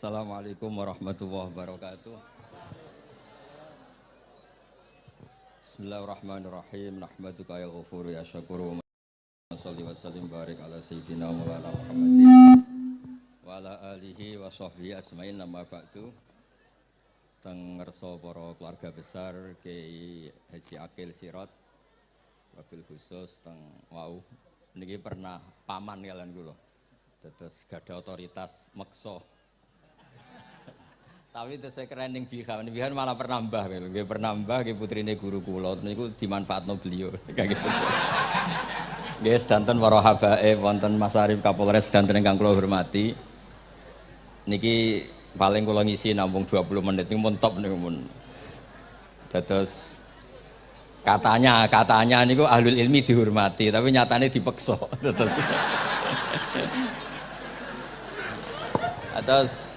Assalamualaikum warahmatullahi wabarakatuh. Bismillahirrahmanirrahim. Nahmaduka ya ghafur ya syakuru. Salli wa sallim barik ala sayyidina Maulana Muhammadin wa ala alihi wa sahbihi asmain nama ba'du. Teng ngerso para keluarga besar Kiai Haji Akil Sirot wabil khusus teng wau niki pernah paman kalian kula. Terus gada otoritas meksa tapi itu saya keren yang bihan, bihan malah pernah mbah, gitu. pernah mbah, gitu putrine guru kulo, niku dimanfaatno beliau, kayak gitu. Guys, danten para habaib, wonten Mas Arif Kapolres danten ingkang kula hormati. Niki paling kula ngisi nampung 20 menit niku pun top niku mun. Terus katanya katanya niku ahlul ilmi dihormati, tapi nyatanya dipeksa. Terus Terus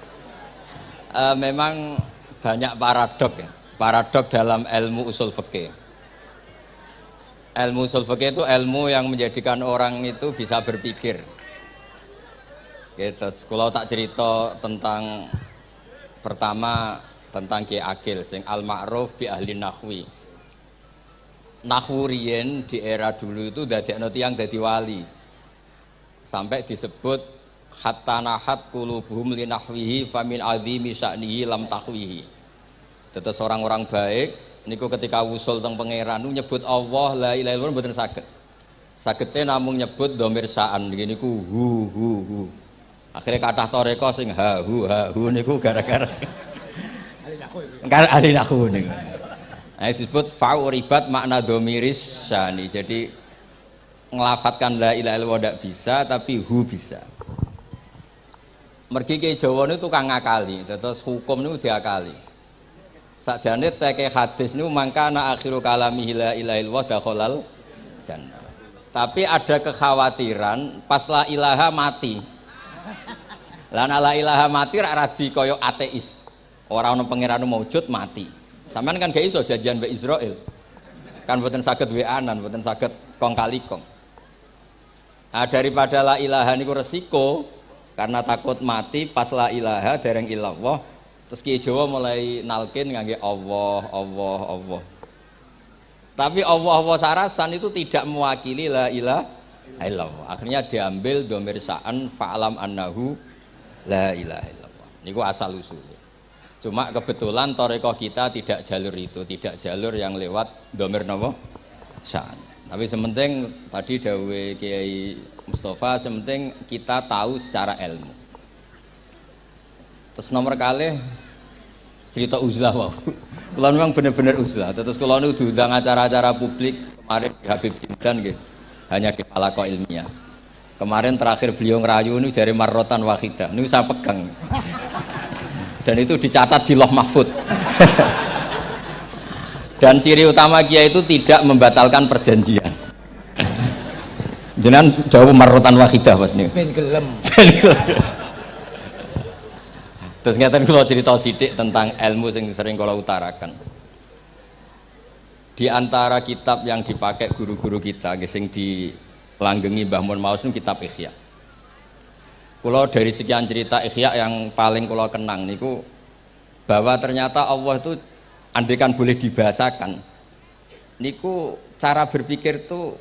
uh, memang banyak paradok ya. Paradok dalam ilmu usul fikih. Ilmu usul fikih itu ilmu yang menjadikan orang itu bisa berpikir. Gitu. Kalau tak cerita tentang pertama tentang Ki Akil sing al ma'ruf bi ahli nahwi. Nahwurien di era dulu itu dari yang jadi wali. Sampai disebut hatta nahat kulubuhum linahwihi famin azimi sya'nihi lam tahwihi tetes orang-orang baik niku ketika usul teng pangeran nyebut Allah la ilaha illallah mboten saged. Sagednya namun nyebut domir sa'an begini ku hu hu hu. Akhirnya kata toreko sing ha hu ha hu niku gara-gara. Ahli nahu niku. Nah disebut fa'uribat makna domiris syani. Jadi ngelafatkan la ilaha illallah tidak bisa tapi hu bisa mergi ke Jawa itu tukang ngakali terus hukum itu diakali. Sakjane teke hadis niku mangkana akhiru kalami la ilaha illallah tapi ada kekhawatiran pas la ilaha mati. Lan la ilaha mati rak radi ateis. Orang ono pangeran maujud mati. Sampean kan gak iso janjian Israel kan mboten saged weanan mboten saged kong kali kong. Nah, daripada la ilaha niku resiko karena takut mati pas la ilaha dereng ilallah terus Kiai Jawa mulai nalkin ngangge Allah Allah Allah. Tapi Allah Allah sarasan itu tidak mewakili la ilaha illallah. Akhirnya diambil domir sa'an fa'alam annahu la ilaha illallah. Ini asal usulnya. Cuma kebetulan toreko kita tidak jalur itu tidak jalur yang lewat domir nopo? Sa'an. Tapi sementing tadi dawe Kiai Mustafa sementing kita tahu secara ilmu. Terus nomor kali cerita uzlah wow kalau memang benar-benar uzlah. Terus kalau ini diundang acara-acara publik. Kemarin di Habib Jindan gitu hanya kepala kok ilmiah. Kemarin terakhir beliau ngerayu ini dari marrotan wahidah. Ini saya pegang. Dan itu dicatat di loh mahfud. Dan ciri utama kia itu tidak membatalkan perjanjian Jangan jauh marotan wahidah pas nih. Ben gelem. Terus ngeten kalau cerita sidik tentang ilmu yang sering kalau utarakan. Di antara kitab yang dipakai guru-guru kita, sing dilanggengi Mbah Mun Maus kitab Ikhya. Kalau dari sekian cerita Ikhya yang paling kalau kenang niku bahwa ternyata Allah itu andekan boleh dibahasakan niku cara berpikir tuh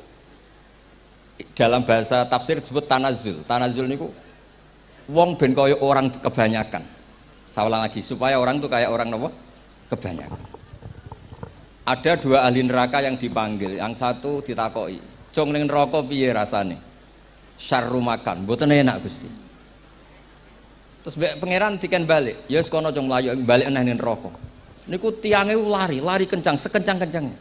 dalam bahasa tafsir disebut tanazul. Tanazul niku wong ben kaya orang kebanyakan. Saya ulang lagi supaya orang tuh kayak orang nopo? Kebanyakan. Ada dua ahli neraka yang dipanggil. Yang satu ditakoi. Cong ning neraka piye rasane? Syarru makan. Mboten enak Gusti. Terus pangeran diken balik. Ya sekono cong mlayu balik nang neraka. Niku tiangnya lari lari kencang sekencang-kencangnya.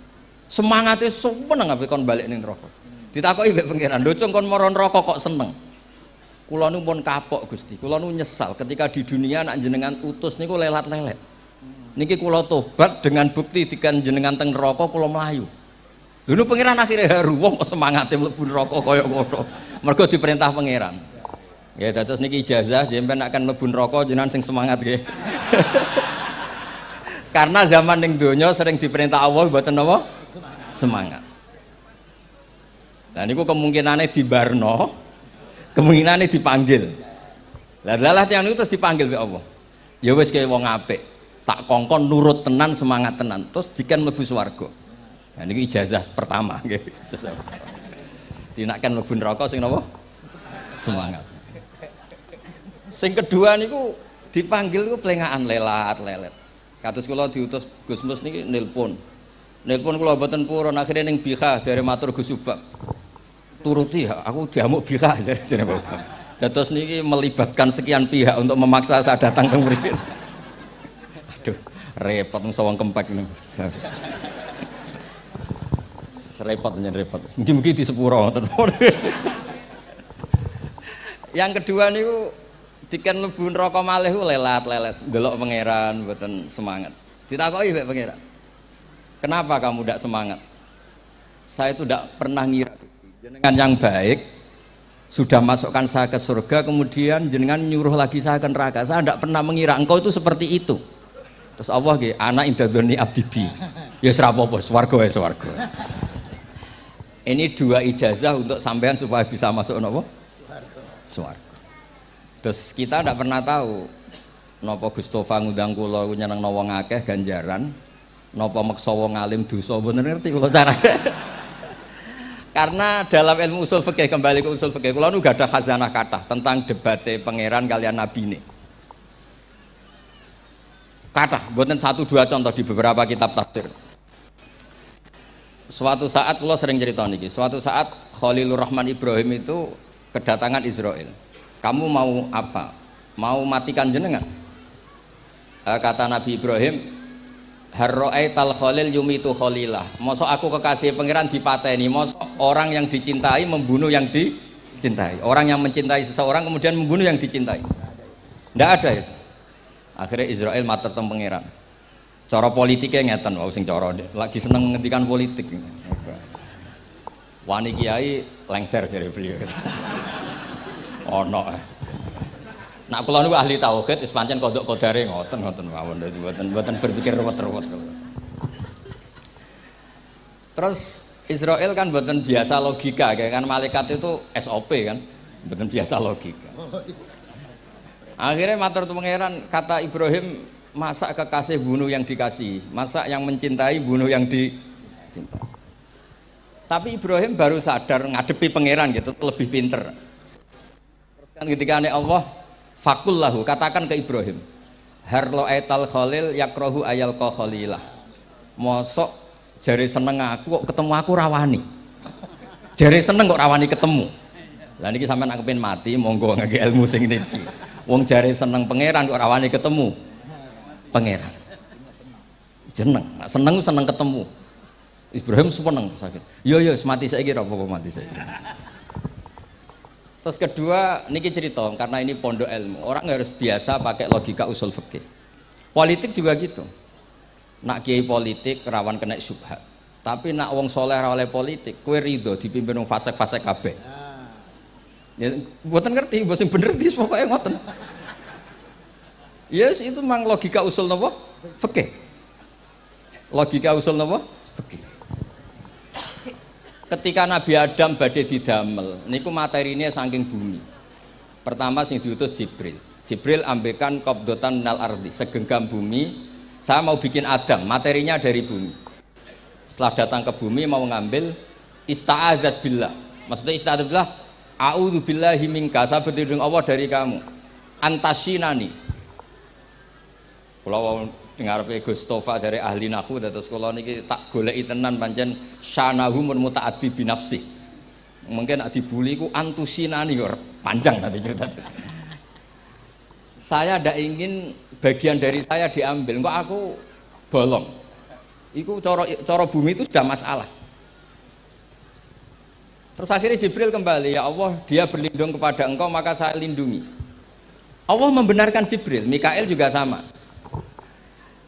Semangatnya seneng ngapain kon balik ning neraka ditakoki mbek pangeran lho kon moron rokok kok seneng kula nu pun kapok Gusti kula nu nyesal ketika di dunia nak jenengan utus niku lelat-lelet niki kula tobat dengan bukti dikan jenengan teng neraka kula melayu Dulu pangeran akhirnya haru wong kok semangatnya mlebu neraka kaya ngono. Mergo diperintah pangeran. Ya terus niki ijazah jemben akan mlebu neraka jenengan sing semangat nggih. Karena zaman ning donya sering diperintah Allah mboten napa? Semangat. Nah niku kemungkinannya di Barno, kemungkinannya dipanggil. Lah lah yang itu terus dipanggil oleh Allah. ya wis kayak wong apik tak kongkon nurut tenan semangat tenan terus diken mlebu swarga. Nah ini ijazah pertama nggih. Dinakkan mlebu neraka sing napa? Semangat. Sing kedua niku dipanggil ku plengaan lelat lelet. Kados kula diutus Gus Mus niki nelpon nelpon kula mboten purun akhirnya ning bika jare matur Gus Subak turuti ya aku diamuk bika jare jare Bapak Terus niki melibatkan sekian pihak untuk memaksa saya datang ke mriki. Aduh, repot sawang kempek ini. repot repot. Mungkin-mungkin di sepuro Yang kedua niku diken mlebu neraka malih lelat-lelet, delok pangeran mboten semangat. Ditakoki mek pangeran. Kenapa kamu tidak semangat? Saya itu tidak pernah ngira jenengan yang baik sudah masukkan saya ke surga kemudian jenengan nyuruh lagi saya ke neraka. Saya tidak pernah mengira engkau itu seperti itu. Terus Allah gitu anak indadoni abdibi ya serapopo swargo ya swargo ini dua ijazah untuk sampean supaya bisa masuk nopo? Swargo terus kita tidak pernah tahu nopo Gustofa ngundang kulo nyeneng nawang akeh ganjaran nopo maksa wong alim dosa bener ngerti kalau cara. Karena dalam ilmu usul fikih kembali ke usul fikih kalau nu ada khazanah kata tentang debate pangeran kalian nabi ini. Kata buatan satu dua contoh di beberapa kitab tafsir. Suatu saat kalau sering cerita nih suatu saat Khalilur Rahman Ibrahim itu kedatangan Israel. Kamu mau apa? Mau matikan jenengan? Eh, kata Nabi Ibrahim tal khalil yumitu khalilah. Mosok aku kekasih pangeran dipateni. Mosok orang yang dicintai membunuh yang dicintai. Orang yang mencintai seseorang kemudian membunuh yang dicintai. Tidak ada itu. Akhirnya Israel mater teng pangeran. Cara politiknya ngeten wow sing cara. Lagi seneng ngendikan politik. Wani kiai lengser dari beliau. Oh no Nak kula niku ahli tauhid wis pancen kodok kodare ngoten ngoten mawon mboten mboten berpikir ruwet-ruwet. Terus Israel kan mboten biasa logika kayak kan malaikat itu SOP kan mboten biasa logika. Akhirnya matur pangeran kata Ibrahim masa kekasih bunuh yang dikasih, masa yang mencintai bunuh yang dicintai. Tapi Ibrahim baru sadar ngadepi pangeran gitu lebih pinter. Terus kan ketika Allah Fakullahu katakan ke Ibrahim. Harlo etal khalil yakrohu ayal ko khalilah Mosok jari seneng aku kok ketemu aku rawani. Jari seneng kok rawani ketemu. Lah niki sampean aku pengen mati monggo ngake ilmu sing niki Wong jari seneng pangeran kok rawani ketemu? Pangeran. Jeneng, seneng seneng ketemu. Ibrahim seneng terus akhir. Yo yo mati saya kira apa mati saya. Terus kedua, niki cerita karena ini pondok ilmu. Orang harus biasa pakai logika usul fikih. Politik juga gitu. Nak kiai politik rawan kena syubhat. Tapi nak wong soleh oleh politik, kue ridho dipimpin wong fasek-fasek kabeh. Ya, buatan ngerti, bosan bener di pokoknya ngoten. Yes, itu memang logika usul nopo fikih. Logika usul nopo fikih ketika Nabi Adam badai didamel niku materinya saking bumi. Pertama sing diutus Jibril. Jibril ambekan kopdotan minal ardi segenggam bumi. Saya mau bikin Adam materinya dari bumi. Setelah datang ke bumi mau ngambil ista'adat billah. Maksudnya ista'adat billah a'udhu billahi minka. Saya berlindung Allah dari kamu. Antasinani. Kalau ngarepe Gus Tofa dari ahli nahu terus kula niki tak goleki tenan pancen syanahu mun mutaaddi binafsi mungkin nak dibuli ku antusinani panjang nanti cerita. Saya tidak ingin bagian dari saya diambil kok aku bolong. Itu coro, coro bumi itu sudah masalah. Terus akhirnya Jibril kembali ya Allah dia berlindung kepada engkau maka saya lindungi. Allah membenarkan Jibril Mikael juga sama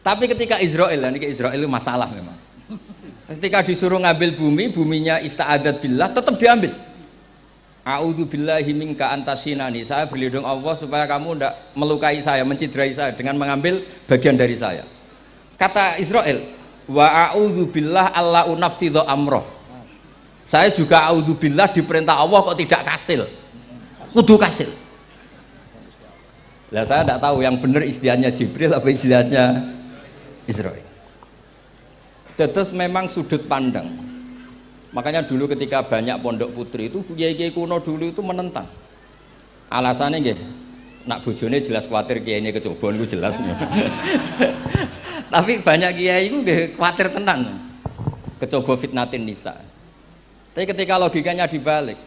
tapi ketika Israel, ini Israel itu masalah memang. Ketika disuruh ngambil bumi, buminya ista'adat billah, tetap diambil. A'udhu billahi minka antasinani. Saya berlindung Allah supaya kamu tidak melukai saya, menciderai saya dengan mengambil bagian dari saya. Kata Israel, wa a'udhu billah amroh. Saya juga a'udhu billah diperintah Allah kok tidak kasil. Kudu kasil. Lah saya tidak tahu yang benar istilahnya Jibril apa istilahnya Israel. Terus memang sudut pandang. Makanya dulu ketika banyak pondok putri itu kiai-kiai kuno dulu itu menentang. Alasannya nggih, nak bojone jelas khawatir kiai ini kecobaan itu jelas. Tapi banyak kiai itu khawatir tenan. Kecoba fitnatin nisa. Tapi ketika logikanya dibalik,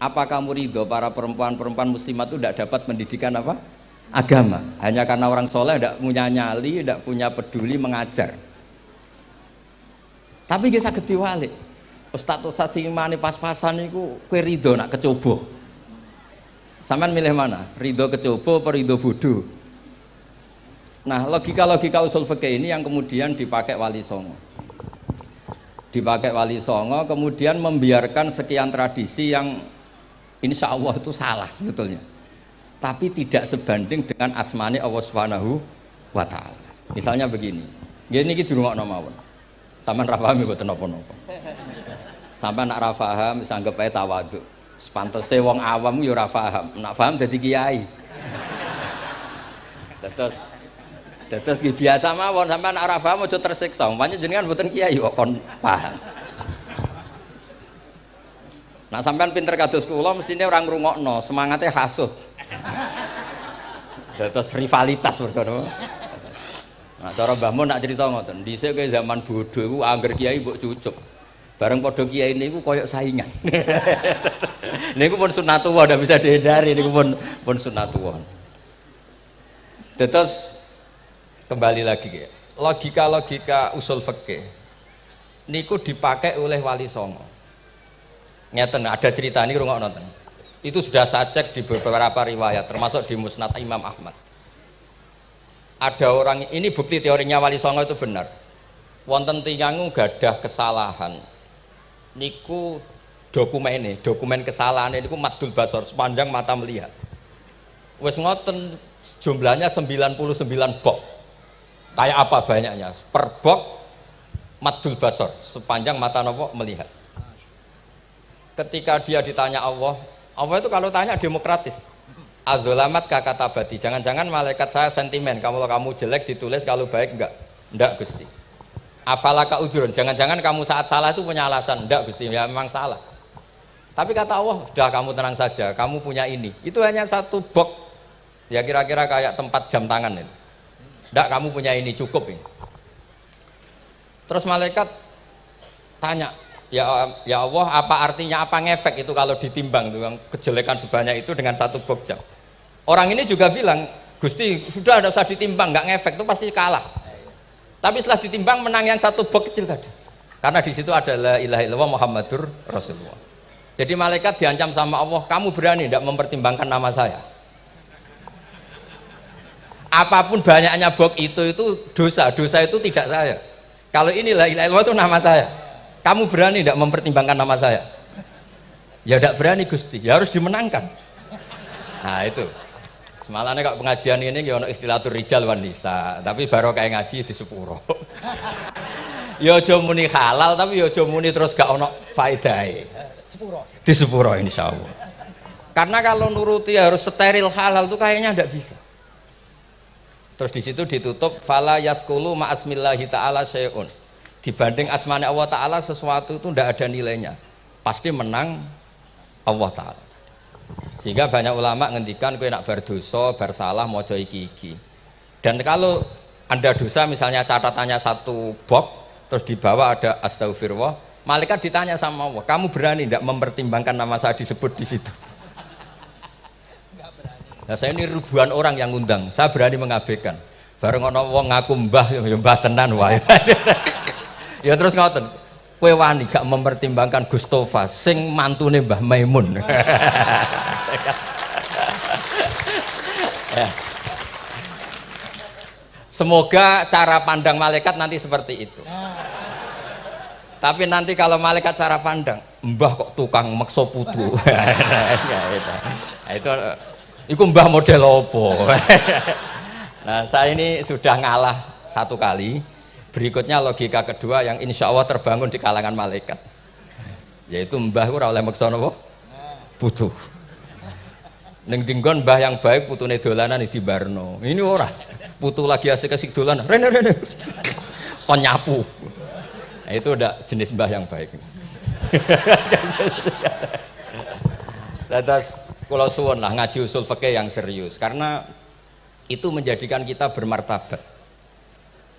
apa kamu ridho para perempuan-perempuan muslimat itu tidak dapat pendidikan apa? Agama. Hanya karena orang soleh tidak punya nyali, tidak punya peduli mengajar. Tapi kita sakit diwalik. Ustadz Ustadz sing imane pas-pasan itu kue ridho nak kecoba. Sampean milih mana? Ridho kecoba apa ridho bodoh? Nah, logika-logika usul fikih ini yang kemudian dipakai Wali Songo. Dipakai Wali Songo, kemudian membiarkan sekian tradisi yang insya Allah itu salah sebetulnya. Tapi tidak sebanding dengan asmani Allah Subhanahu wa taala. Misalnya begini. Gini iki dirungokno mawon. Sampeyan ra paham mboten napa-napa. Sampeyan nak ra paham sanggep ae tawadhu. Sepantese wong awam yo ora paham. Nak paham dadi kiai. Terus terus biasa mawon sampean nak ra paham aja tersiksa. Umpamanya jenengan mboten kiai kok kon paham. Nah sampean pinter kados kula mestine orang ngrungokno, semangatnya hasud. Terus rivalitas berkono. Nah, cara Mbah Mun nak cerita ngoten, dhisik ke zaman bodoh iku angger kiai mbok cucup. Bareng padha kiai niku koyok saingan. niku pun sunatullah ndak bisa dihindari niku pun pun sunatullah. Terus kembali lagi ya. Logika-logika usul fikih niku dipakai oleh Wali Songo. Ngeten ada cerita ini rungok nonton. Itu sudah saya cek di beberapa riwayat termasuk di Musnad Imam Ahmad. Ada orang ini bukti teorinya Wali Songo itu benar. Wonten tingangu gadah kesalahan. Niku dokumen ini dokumen kesalahan ini niku madul basor sepanjang mata melihat. Wes ngoten jumlahnya 99 bok. Kayak apa banyaknya? Per bok madul basor sepanjang mata nopo melihat. Ketika dia ditanya Allah Allah itu kalau tanya demokratis Azulamat kakak tabati. Jangan-jangan malaikat saya sentimen. Kalau kamu jelek ditulis, kalau baik enggak. Enggak Gusti. Afalaka ujurun. Jangan-jangan kamu saat salah itu punya alasan. Enggak Gusti. Ya memang salah. Tapi kata Allah, sudah kamu tenang saja. Kamu punya ini. Itu hanya satu box. Ya kira-kira kayak tempat jam tangan itu. Enggak kamu punya ini cukup ini. Terus malaikat tanya, ya ya Allah apa artinya apa ngefek itu kalau ditimbang dengan kejelekan sebanyak itu dengan satu box orang ini juga bilang Gusti sudah ada usah ditimbang nggak ngefek itu pasti kalah. Tapi setelah ditimbang menang yang satu box kecil tadi. Karena di situ adalah ilah illallah Muhammadur Rasulullah. Jadi malaikat diancam sama Allah kamu berani tidak mempertimbangkan nama saya? Apa pun banyaknya box itu itu dosa. Dosa itu tidak saya. Kalau inilah ilah illallah itu nama saya kamu berani tidak mempertimbangkan nama saya? Ya tidak berani Gusti. Ya harus dimenangkan. Nah itu. Semalamnya kok pengajian ini ya istilah rijal wanisa tapi baru kayak ngaji di sepuro. Ya aja muni halal tapi ya aja muni terus gak ono faedahnya di sepuro insya Allah. Karena kalau nuruti harus steril halal itu kayaknya tidak bisa. Terus di situ ditutup fala yaskulu ma'asmillahi ta'ala syai'un dibanding asmani Allah Ta'ala sesuatu itu tidak ada nilainya. Pasti menang Allah Ta'ala. Sehingga banyak ulama ngendikan kue nak berdosa, bersalah, mau iki iki. Dan kalau anda dosa misalnya catatannya satu box terus di bawah ada astagfirullah malaikat ditanya sama Allah kamu berani tidak mempertimbangkan nama saya disebut di situ? Nah, saya ini ribuan orang yang ngundang, saya berani mengabaikan. Bareng ono wong ngaku mbah, ya mbah tenan wae. ya terus ngoten. Kue wani gak mempertimbangkan Gustofa sing mantune Mbah Maimun? Ya. semoga cara pandang malaikat nanti seperti itu. Tapi nanti kalau malaikat cara pandang mbah kok tukang makso putu ya, itu. Nah, itu itu mbah model opo nah saya ini sudah ngalah satu kali Berikutnya logika kedua yang insya Allah terbangun di kalangan malaikat, yaitu mbah ora oleh maksa napa? Butuh. Neng dinggon mbah yang baik putune dolanan di Barno. Ini ora. Putu lagi asik-asik dolanan. Rene rene. Kon nyapu. Nah, itu udah jenis mbah yang baik. Lantas kalau suwon lah ngaji usul fikih yang serius karena itu menjadikan kita bermartabat.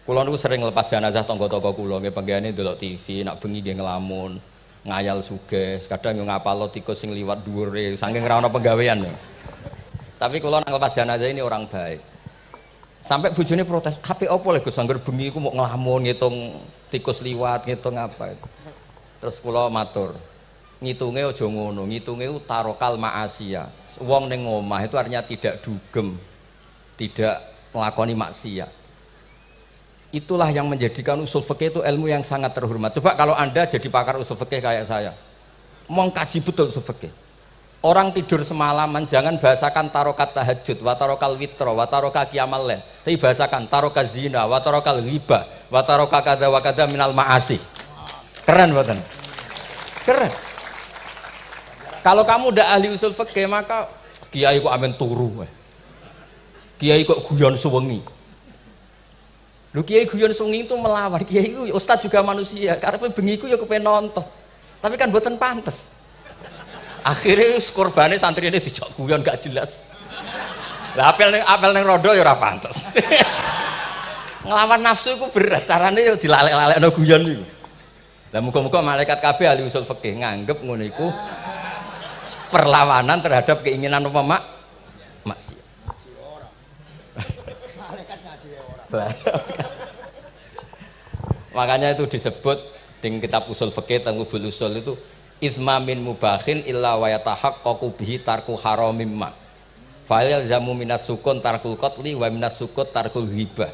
Kulo niku sering lepas jenazah tonggo-tonggo kulo nggih panggihane delok TV, nak bengi nggih ngelamun, ngayal suges, kadang yo ngapalo tikus sing liwat dhuwure saking ra ono penggawean. Tapi kulo nang lepas jenazah ini orang baik. Sampai bojone protes, "HP opo lho Gus angger bengi mau ngelamun ngitung tikus liwat, ngitung apa itu." Terus kulo matur, ngitunge aja ngono, ngitunge tarokal ma'asiya. Wong ning omah itu artinya tidak dugem, tidak melakoni maksiat itulah yang menjadikan usul fikih itu ilmu yang sangat terhormat. Coba kalau Anda jadi pakar usul fikih kayak saya, mau kaji betul usul fikih. Orang tidur semalaman jangan bahasakan tarokat tahajud, watarokal witro, wataroka kiamal leh. Tapi bahasakan tarokat zina, watarokal riba, wataroka kada wakada minal maasi. Keren buatan. Keren. Kalau kamu udah ahli usul fikih maka kiai kok amin turu. Kiai kok guyon suwengi Lu kiai guyon sungi itu melawan kiai itu ustad juga manusia. Karena bengi ya kepengen nonton. Tapi kan buatan pantas. Akhirnya korbannya santri ini dijak guyon gak jelas. Lah apel nih apel nih rodo ya ora pantas. Ngelawan nafsu itu berat. Caranya ya dilalek-lalek no guyon itu. Lah muka-muka malaikat KB ahli usul fikih nganggep ngono perlawanan terhadap keinginan apa mak maksiat. Makanya itu disebut di kitab usul fikih tanggubul usul itu izma min mubahin illa wa yatahaqqaqu bihi tarku haramim ma. Fa'il zamu minas sukun tarkul qatli wa minas sukut tarkul hibah.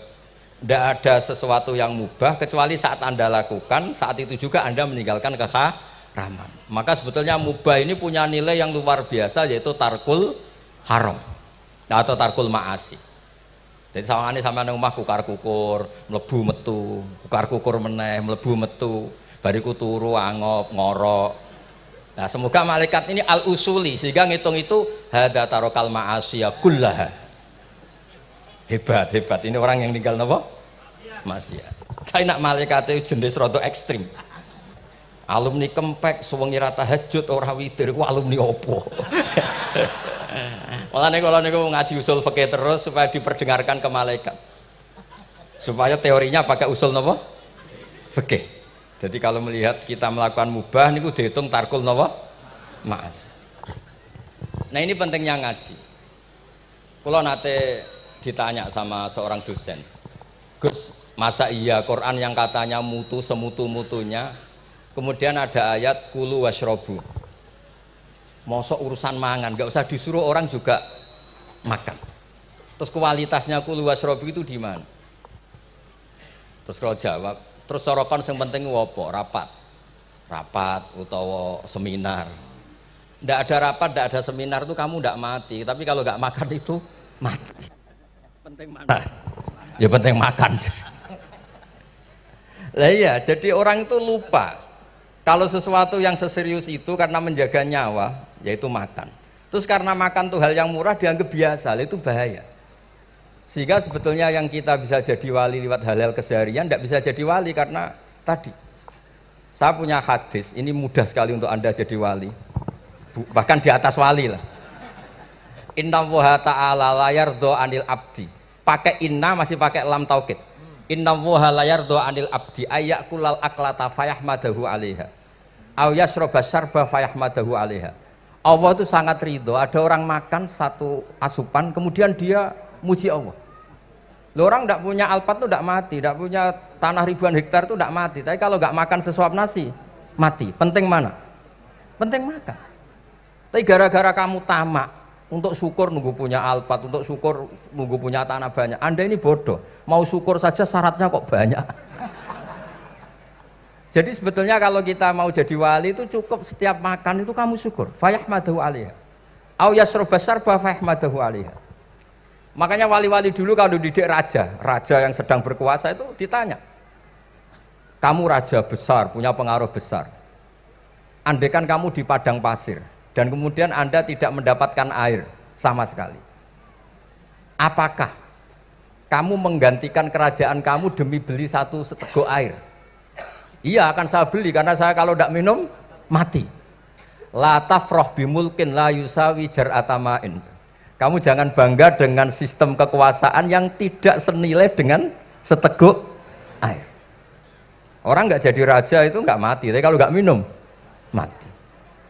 Tidak ada sesuatu yang mubah kecuali saat Anda lakukan, saat itu juga Anda meninggalkan keharaman. Maka sebetulnya mubah ini punya nilai yang luar biasa yaitu tarkul haram atau tarkul ma'asi. Jadi sama ini sama rumah kukar kukur, melebu metu, kukar kukur meneh, melebu metu, bariku turu angop ngorok. Nah semoga malaikat ini al usuli sehingga ngitung itu hada tarokal ma'asiyah kullaha. Hebat hebat ini orang yang tinggal nopo masih Tapi nak malaikat itu jenis roto ekstrim. Alumni kempek, suwengi rata hajut, orang witir, alumni opo. Malah nih kalau niku ngaji usul fikih terus supaya diperdengarkan ke malaikat. Supaya teorinya pakai usul nopo? Fikih. Jadi kalau melihat kita melakukan mubah niku dihitung tarkul nopo? Maas. Nah ini pentingnya ngaji. Kalau nate ditanya sama seorang dosen, Gus, masa iya Quran yang katanya mutu semutu-mutunya, kemudian ada ayat kulu wasrobu mosok urusan mangan nggak usah disuruh orang juga makan. Terus kualitasnya kulu wasrobi itu di mana? Terus kalau jawab terus sorokan yang penting wopo rapat. Rapat utawa seminar. Ndak ada rapat ndak ada seminar itu kamu ndak mati. Tapi kalau nggak makan itu mati. Penting mana? Ya penting makan. Lah iya jadi orang itu lupa. Kalau sesuatu yang seserius itu karena menjaga nyawa yaitu makan. Terus karena makan tuh hal yang murah dianggap biasa. Itu bahaya. Sehingga sebetulnya yang kita bisa jadi wali lewat hal-hal keseharian tidak bisa jadi wali karena tadi. Saya punya hadis ini mudah sekali untuk anda jadi wali. Bahkan di atas wali lah. Inna woha ta'ala layar do anil abdi. Pakai inna masih pakai lam taukid. Inna woha layar do anil abdi. Kulal aklata fayahmadahu alaiha. Au yasroba syarba fayahmadahu alaiha Allah itu sangat ridho. Ada orang makan satu asupan kemudian dia muji Allah. Loh, orang tidak punya alpat itu tidak mati tidak punya tanah ribuan hektar itu tidak mati. Tapi kalau nggak makan sesuap nasi mati. Penting mana? Penting makan. Tapi gara-gara kamu tamak untuk syukur nunggu punya alpat untuk syukur nunggu punya tanah banyak anda ini bodoh. Mau syukur saja syaratnya kok banyak jadi sebetulnya kalau kita mau jadi wali itu cukup setiap makan itu kamu syukur. Fayahmadahu alaiha. Au yasroba sarba fayahmadahu alaiha. Makanya wali-wali dulu kalau didik raja, raja yang sedang berkuasa itu ditanya. Kamu raja besar, punya pengaruh besar. Andaikan kamu di padang pasir dan kemudian Anda tidak mendapatkan air sama sekali apakah kamu menggantikan kerajaan kamu demi beli satu seteguk air iya akan saya beli karena saya kalau tidak minum mati. La tafroh bimulkin la yusawi jar'atamain kamu jangan bangga dengan sistem kekuasaan yang tidak senilai dengan seteguk air. Orang nggak jadi raja itu nggak mati tapi kalau nggak minum mati.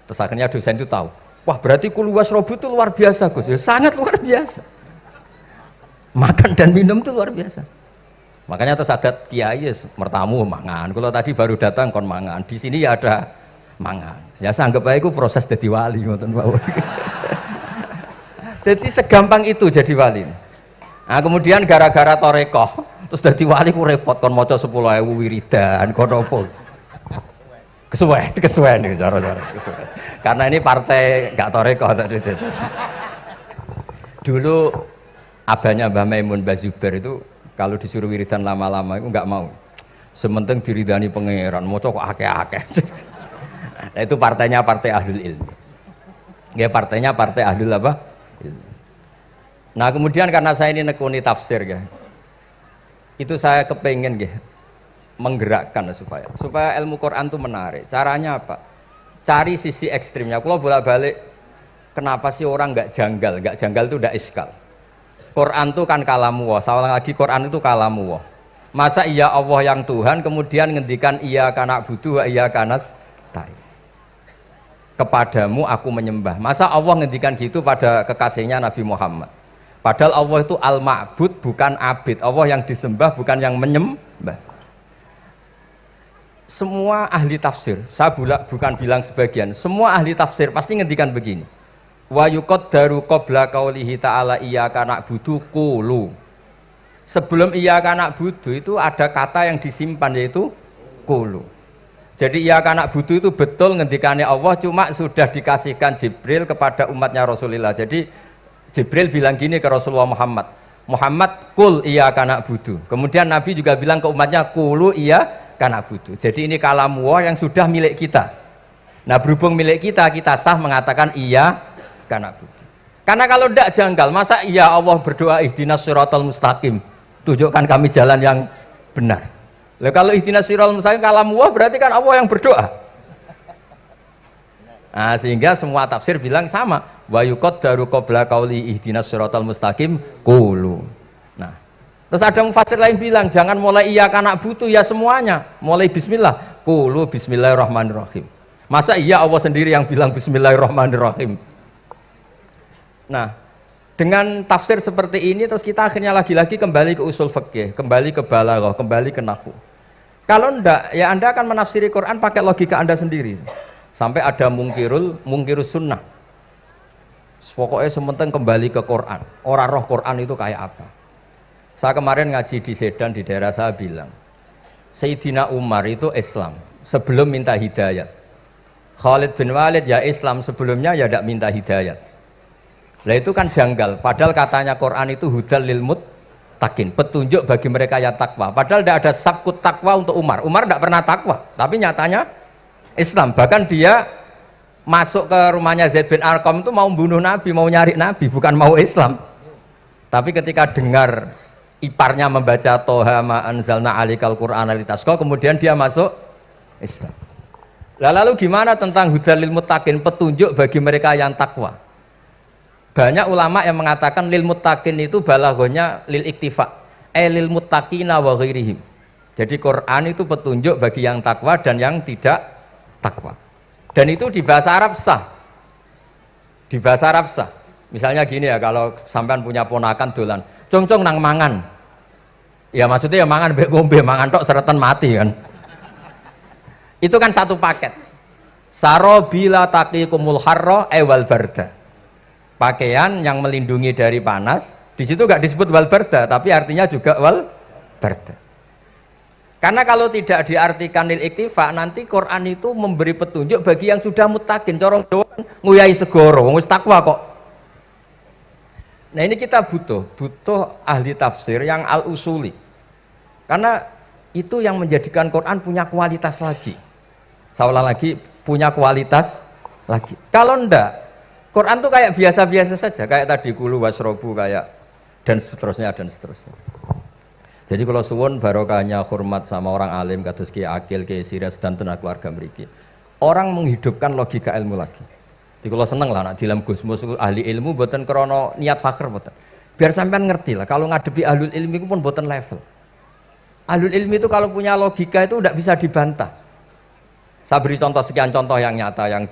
Terus akhirnya dosen itu tahu wah berarti kuluwas robu itu luar biasa Gus. Ya, sangat luar biasa. Makan dan minum itu luar biasa makanya terus adat kiai mertamu mangan. Kalau tadi baru datang kon mangan. Di sini ya ada mangan. Ya sanggup aja itu proses jadi wali ngoten jadi segampang itu jadi wali. Nah kemudian gara-gara torekoh terus jadi wali ku repot kon moco sepuluh ewu wiridan kon opo kesuwen kesuwen nih cara cara kesuwen. Karena ini partai gak torekoh tadi dulu abahnya Mbah Maimun Mbah Zubair itu kalau disuruh wiridan lama-lama itu nggak mau. Sementing diridani pangeran mau kok akeh-akeh. Nah, itu partainya partai ahlul ilmi. Ya partainya partai ahlul apa? Nah kemudian karena saya ini nekuni tafsir ya itu saya kepengen ya menggerakkan supaya supaya ilmu Quran itu menarik. Caranya apa? Cari sisi ekstrimnya. Kalau bolak-balik kenapa sih orang nggak janggal? Nggak janggal itu udah iskal Quran itu kan kalamu wah Salah lagi Quran itu kalamu wah masa iya Allah yang Tuhan kemudian ngendikan iya karena butuh iya karena tai. Kepadamu aku menyembah. Masa Allah ngendikan gitu pada kekasihnya Nabi Muhammad? Padahal Allah itu al-ma'bud bukan abid. Allah yang disembah bukan yang menyembah. Semua ahli tafsir saya bukan bilang sebagian semua ahli tafsir pasti ngendikan begini wa yuqaddaru qabla qaulihi ta'ala iyyaka na'budu qulu sebelum iyyaka na'budu itu ada kata yang disimpan yaitu qulu jadi iyyaka na'budu itu betul ngendikane Allah cuma sudah dikasihkan Jibril kepada umatnya Rasulullah. Jadi Jibril bilang gini ke Rasulullah Muhammad Muhammad kul iya kanak budu. Kemudian Nabi juga bilang ke umatnya kulu iya kanak budu. Jadi ini kalam yang sudah milik kita. Nah berhubung milik kita kita sah mengatakan iya karena karena kalau tidak janggal masa ya Allah berdoa ihdinas siratal mustaqim. Tunjukkan kami jalan yang benar. Lalu kalau ihdinas siratal mustaqim kalam wah berarti kan Allah yang berdoa. Nah sehingga semua tafsir bilang sama. Wa daru qabla qauli ihdinas siratal mustaqim qulu. Nah terus ada mufasir lain bilang jangan mulai iya karena butuh ya semuanya. Mulai bismillah. Qulu bismillahirrahmanirrahim. Masa iya Allah sendiri yang bilang bismillahirrahmanirrahim Nah, dengan tafsir seperti ini terus kita akhirnya lagi-lagi kembali ke usul fikih, kembali ke balaghah, kembali ke nahwu. Kalau ndak, ya Anda akan menafsiri Quran pakai logika Anda sendiri. Sampai ada mungkirul, mungkirus sunnah. Pokoknya sementing kembali ke Quran. Orang roh Quran itu kayak apa? Saya kemarin ngaji di Sedan di daerah saya bilang, Sayyidina Umar itu Islam sebelum minta hidayat. Khalid bin Walid ya Islam sebelumnya ya tidak minta hidayat lah itu kan janggal. Padahal katanya Quran itu hudal lil takin, petunjuk bagi mereka yang takwa. Padahal tidak ada sabkut takwa untuk Umar. Umar tidak pernah takwa, tapi nyatanya Islam. Bahkan dia masuk ke rumahnya Zaid bin Arqam itu mau bunuh Nabi, mau nyari Nabi, bukan mau Islam. Tapi ketika dengar iparnya membaca Toha ma anzalna alikal Qur'an alitasko, kemudian dia masuk Islam. Lalu gimana tentang hudal lil takin, petunjuk bagi mereka yang takwa? Banyak ulama yang mengatakan lil muttaqin itu balagonya lil iktifa eh lil muttaqina wa ghairihim. Jadi Quran itu petunjuk bagi yang takwa dan yang tidak takwa. Dan itu di bahasa Arab sah. Di bahasa Arab sah. Misalnya gini ya kalau sampean punya ponakan dolan cong-cong nang mangan. Ya maksudnya ya mangan be ngombe mangan tok seretan mati kan. Itu kan satu paket. Saro bila harro ewal barda pakaian yang melindungi dari panas di situ nggak disebut wal berda tapi artinya juga wal berda karena kalau tidak diartikan lil iktifa nanti Quran itu memberi petunjuk bagi yang sudah mutakin. Corong doang nguyai segoro wis takwa kok. Nah ini kita butuh butuh ahli tafsir yang al usuli karena itu yang menjadikan Quran punya kualitas lagi. Seolah lagi punya kualitas lagi. Kalau ndak Quran tuh kayak biasa-biasa saja, kayak tadi kulu wasrobu kayak dan seterusnya dan seterusnya. Jadi kalau suwon barokahnya hormat sama orang alim kados Ki Akil, Ki Sirias dan tenaga keluarga meriki. Orang menghidupkan logika ilmu lagi. Jadi kalau seneng lah nak dalam Gusmus ahli ilmu buatan krono niat fakir buatan. Biar sampean ngerti lah kalau ngadepi ahli ilmu itu pun buatan level. Ahli ilmu itu kalau punya logika itu tidak bisa dibantah. Saya beri contoh sekian contoh yang nyata yang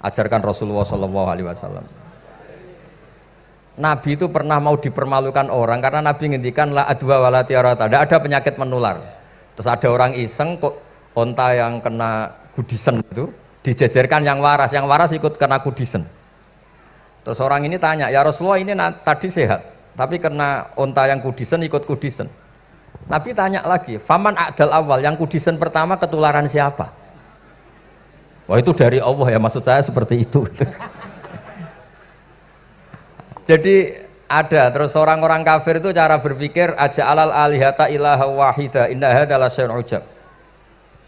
diajarkan Rasulullah Shallallahu Alaihi Wasallam. Nabi itu pernah mau dipermalukan orang karena Nabi ngendikan la adwa wala tiarata. Tidak ada penyakit menular. Terus ada orang iseng kok onta yang kena kudisen itu dijejerkan yang waras, yang waras ikut kena kudisen. Terus orang ini tanya, ya Rasulullah ini tadi sehat, tapi kena onta yang kudisen ikut kudisen. Nabi tanya lagi, faman adal awal yang kudisen pertama ketularan siapa? Wah itu dari Allah ya maksud saya seperti itu. Jadi ada terus orang-orang kafir itu cara berpikir aja alal alihata ilaha wahida indah adalah ujab.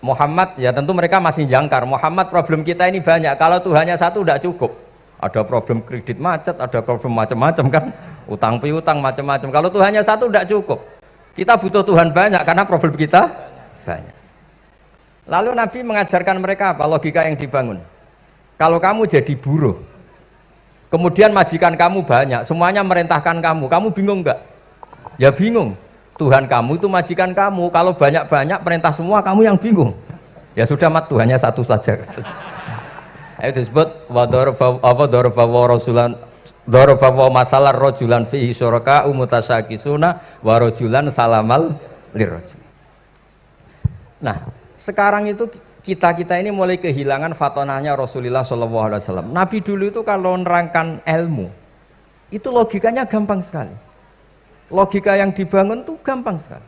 Muhammad ya tentu mereka masih jangkar. Muhammad problem kita ini banyak. Kalau Tuhannya satu tidak cukup. Ada problem kredit macet, ada problem macam-macam kan. Utang piutang macam-macam. Kalau Tuhannya satu tidak cukup. Kita butuh Tuhan banyak karena problem kita banyak. Lalu Nabi mengajarkan mereka apa? Logika yang dibangun. Kalau kamu jadi buruh, kemudian majikan kamu banyak semuanya merintahkan kamu kamu bingung enggak ya bingung. Tuhan kamu itu majikan kamu. Kalau banyak-banyak perintah semua kamu yang bingung. Ya sudah mat Tuhannya satu saja. Itu disebut masalah rojulan fihi syuraka warojulan salamal nah sekarang itu kita kita ini mulai kehilangan fatonanya Rasulullah Shallallahu Alaihi Wasallam. Nabi dulu itu kalau nerangkan ilmu, itu logikanya gampang sekali. Logika yang dibangun tuh gampang sekali.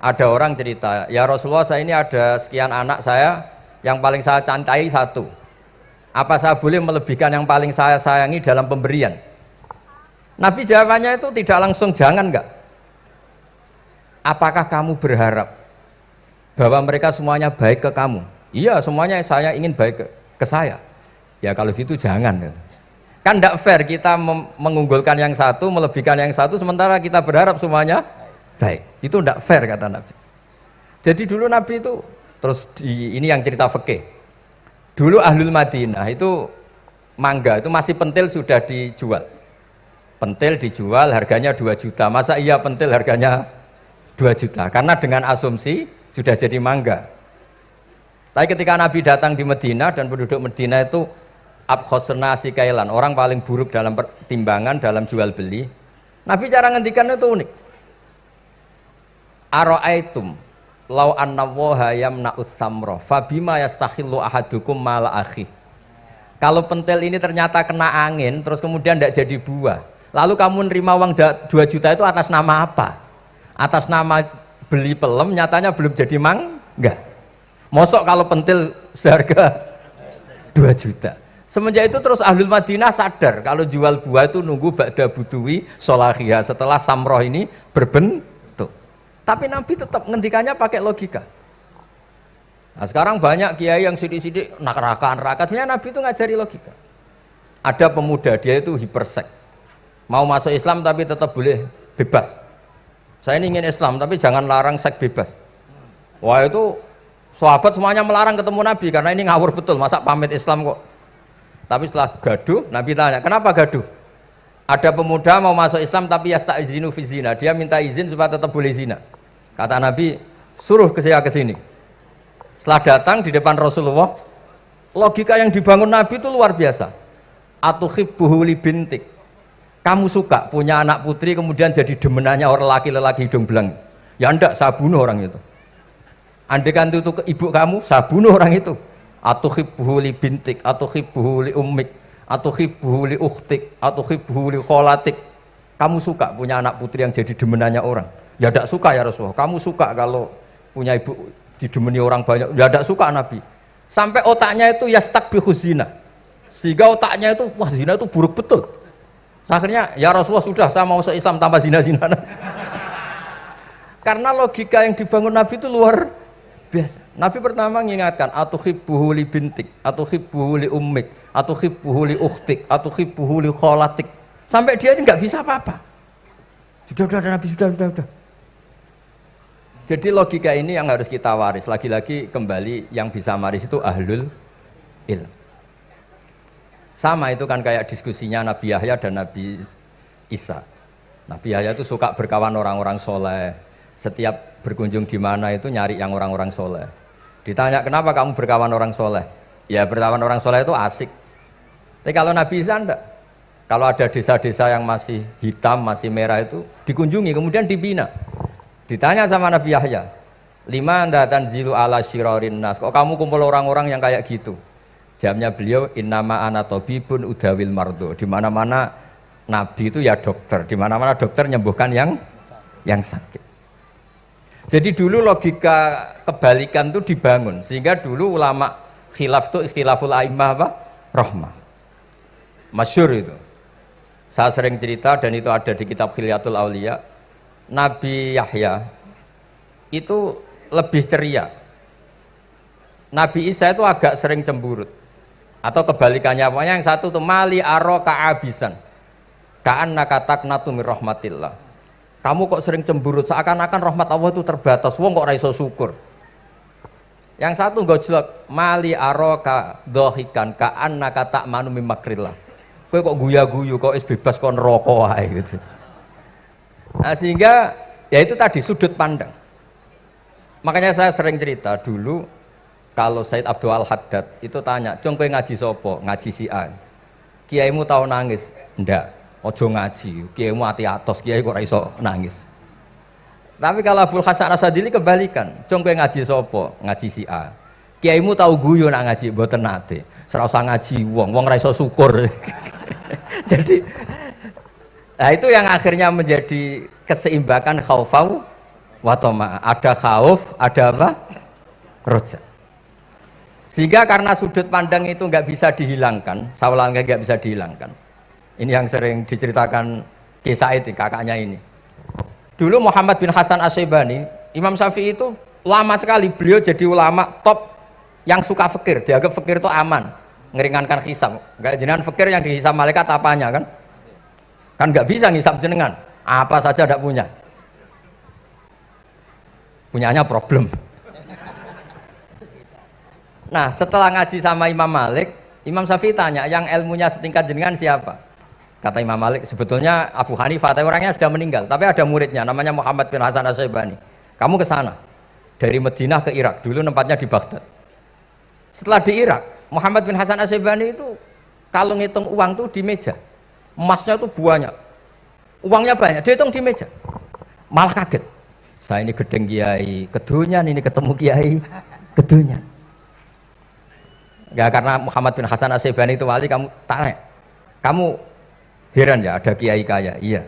Ada orang cerita, ya Rasulullah saya ini ada sekian anak saya, yang paling saya cantai satu. Apa saya boleh melebihkan yang paling saya sayangi dalam pemberian? Nabi jawabannya itu tidak langsung jangan enggak. Apakah kamu berharap bahwa mereka semuanya baik ke kamu. Iya semuanya saya ingin baik ke, ke saya. Ya kalau gitu jangan kan tidak fair kita mengunggulkan yang satu melebihkan yang satu sementara kita berharap semuanya baik. Itu tidak fair kata Nabi. Jadi dulu Nabi itu terus di, ini yang cerita fikih. Dulu Ahlul Madinah itu mangga itu masih pentil sudah dijual. Pentil dijual harganya 2 juta. Masa iya pentil harganya 2 juta? Karena dengan asumsi sudah jadi mangga. Tapi ketika Nabi datang di Medina dan penduduk Medina itu abkhosna kailan, orang paling buruk dalam pertimbangan dalam jual beli. Nabi cara ngendikan itu unik. Aro'aitum lau anna waha yamna'us samro fabima yastakhillu ahadukum mala akhi. Kalau pentil ini ternyata kena angin terus kemudian tidak jadi buah. Lalu kamu nerima uang 2 juta itu atas nama apa? Atas nama beli pelem nyatanya belum jadi mang enggak. Mosok kalau pentil seharga 2 juta. Semenjak itu terus ahlul madinah sadar kalau jual buah itu nunggu ba'da butuwi solahia setelah samroh ini berbentuk. Tapi nabi tetap ngendikannya pakai logika. Nah sekarang banyak kiai yang sidik-sidik nak-narakan rakatnya nabi itu ngajari logika. Ada pemuda dia itu hipersek. Mau masuk Islam tapi tetap boleh bebas saya ini ingin Islam tapi jangan larang seks bebas. Wah itu sahabat semuanya melarang ketemu Nabi karena ini ngawur betul. Masa pamit Islam kok? Tapi setelah gaduh Nabi tanya kenapa gaduh? Ada pemuda mau masuk Islam tapi ya tak izinu fizina dia minta izin supaya tetap boleh zina. Kata Nabi suruh ke saya ke sini. Setelah datang di depan Rasulullah logika yang dibangun Nabi itu luar biasa. Atuhibbuhu li bintik kamu suka punya anak putri kemudian jadi demenannya orang laki-laki hidung belang. Ya enggak saya bunuh orang itu. Andai kan itu ke ibu kamu saya bunuh orang itu. Atau hibbuhu bintik atau hibbuhu ummik atau hibbuhu uktik atau hibbuhu kholatik. Kamu suka punya anak putri yang jadi demenannya orang? Ya enggak suka ya Rasulullah. Kamu suka kalau punya ibu didemeni orang banyak? Ya enggak suka Nabi. Sampai otaknya itu ya stak zina. Sehingga otaknya itu wah zina itu buruk betul akhirnya ya Rasulullah sudah saya mau se-Islam tanpa zina-zina. Karena logika yang dibangun Nabi itu luar biasa. Nabi pertama mengingatkan atau hibbuhu li bintik atau hibbuhu li ummik atau khibbuhu li atau khibbuhu li kholatik. Sampai dia ini nggak bisa apa-apa. Sudah sudah Nabi sudah sudah sudah. Jadi logika ini yang harus kita waris. Lagi-lagi kembali yang bisa waris itu ahlul ilm sama itu kan kayak diskusinya Nabi Yahya dan Nabi Isa. Nabi Yahya itu suka berkawan orang-orang soleh. Setiap berkunjung di mana itu nyari yang orang-orang soleh. Ditanya kenapa kamu berkawan orang soleh? Ya berkawan orang soleh itu asik. Tapi kalau Nabi Isa enggak. Kalau ada desa-desa yang masih hitam, masih merah itu dikunjungi kemudian dibina. Ditanya sama Nabi Yahya lima dan zilu ala shirorin nas kok kamu kumpul orang-orang yang kayak gitu jamnya beliau innama anatobibun udawil mardo di mana-mana Nabi itu ya dokter, di mana-mana dokter menyembuhkan yang yang sakit. Jadi dulu logika kebalikan itu dibangun sehingga dulu ulama khilaf itu ikhtilaful aimah apa? Rahmah. Masyur itu. Saya sering cerita dan itu ada di kitab Khilyatul Aulia. Nabi Yahya itu lebih ceria. Nabi Isa itu agak sering cemburut. Atau kebalikannya, pokoknya yang satu tuh mali aro kaabisan Kaan nakatak natumir rahmatillah. Kamu kok sering cemburut, seakan-akan rahmat Allah itu terbatas. Wong kok raiso syukur. Yang satu gak jelek, mali aroka dohikan kaan nakatak manu mimakrillah. Kue kok guya-guyu, kok is bebas kon rokok aja gitu. Nah sehingga ya itu tadi sudut pandang. Makanya saya sering cerita dulu kalau Said Abdul Al Haddad itu tanya, "Cung ngaji sopo?" Ngaji si A. Kiaimu tahu nangis? Ndak ojo ngaji. Kiai mu hati atos kiai kok iso nangis. Tapi kalau Abdul Hasan Asadili kebalikan cong kowe ngaji sopo ngaji si A kiai mu tahu guyu nak ngaji mboten nate. Serasa ngaji wong wong raiso syukur. Jadi nah itu yang akhirnya menjadi keseimbangan khaufau watoma ada khauf ada apa? Roja sehingga karena sudut pandang itu nggak bisa dihilangkan sawalan nggak bisa dihilangkan ini yang sering diceritakan kisah itu kakaknya ini. Dulu Muhammad bin Hasan Asyibani, Imam Syafi'i itu lama sekali beliau jadi ulama top yang suka fikir. Dianggap fikir itu aman, ngeringankan hisab. Gak jenengan fikir yang dihisab malaikat apanya kan? Kan nggak bisa ngisap jenengan. Apa saja tidak punya. Punyanya problem. Nah setelah ngaji sama Imam Malik, Imam Syafi'i tanya, yang ilmunya setingkat jenengan siapa? Kata Imam Malik, sebetulnya Abu Hanifah, tapi orangnya sudah meninggal. Tapi ada muridnya, namanya Muhammad bin Hasan Asybani. Kamu ke sana, dari Madinah ke Irak. Dulu tempatnya di Baghdad. Setelah di Irak, Muhammad bin Hasan Asybani itu kalau ngitung uang tuh di meja. Emasnya itu banyak. Uangnya banyak, dia hitung di meja. Malah kaget. Saya ini gedeng kiai, kedunyan ini ketemu kiai, kedunyan. Gak karena Muhammad bin Hasan Asybani itu wali, kamu tanya. Kamu Heran ya ada kiai kaya, iya.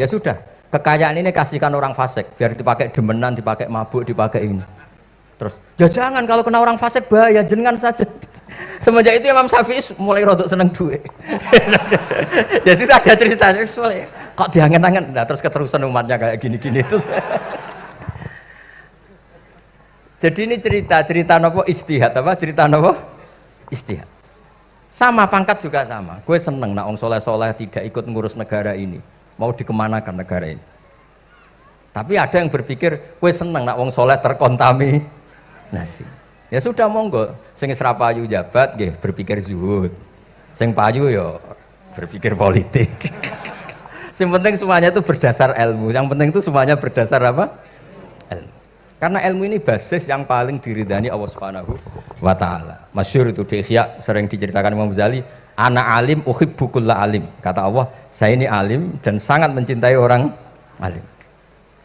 Ya sudah, kekayaan ini kasihkan orang fasik, biar dipakai demenan, dipakai mabuk, dipakai ini. Terus, ya jangan kalau kena orang fasik bahaya, jenengan saja. Semenjak itu Imam Syafi'i mulai rodok seneng duit. Jadi ada ceritanya, kok diangen-angen, nah terus keterusan umatnya kayak gini-gini itu. Jadi ini cerita, cerita nopo istihad apa? Cerita nopo istihad. Sama pangkat juga sama. Gue seneng nak orang soleh-soleh tidak ikut ngurus negara ini. Mau dikemanakan negara ini. Tapi ada yang berpikir, gue seneng nak orang soleh terkontaminasi. Ya sudah monggo, sing serapayu jabat, gue berpikir zuhud. Sing payu yo berpikir politik. Yang penting semuanya itu berdasar ilmu. Yang penting itu semuanya berdasar apa? Karena ilmu ini basis yang paling diridani Allah Subhanahu wa taala. Masyhur itu di Ihya sering diceritakan Imam Ghazali, "Ana alim uhibbukullah alim." Kata Allah, "Saya ini alim dan sangat mencintai orang alim."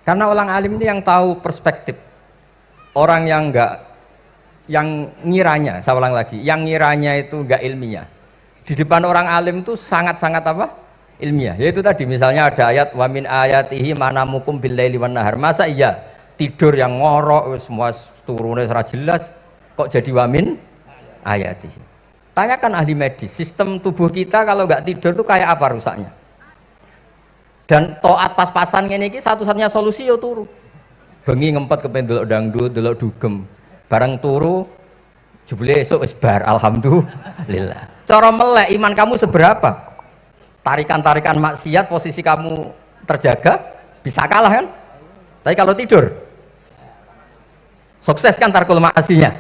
Karena orang alim ini yang tahu perspektif. Orang yang enggak yang ngiranya, saya ulang lagi, yang ngiranya itu enggak ilmiah. Di depan orang alim itu sangat-sangat apa? ilmiah. Yaitu tadi misalnya ada ayat wa min ayatihi manamukum billaili wan nahar. Masa iya tidur yang ngorok semua turunnya serah jelas kok jadi wamin? Ayati tanyakan ahli medis sistem tubuh kita kalau nggak tidur tuh kayak apa rusaknya? Dan toat pas-pasan ini satu-satunya solusi yo turu. Bengi ngempet ke pendelok dangdut delok dugem. Barang turu jebule esok wis bar alhamdulillah. Cara melek iman kamu seberapa? Tarikan-tarikan maksiat posisi kamu terjaga bisa kalah kan? Tapi kalau tidur sukses kan tarkul maksinya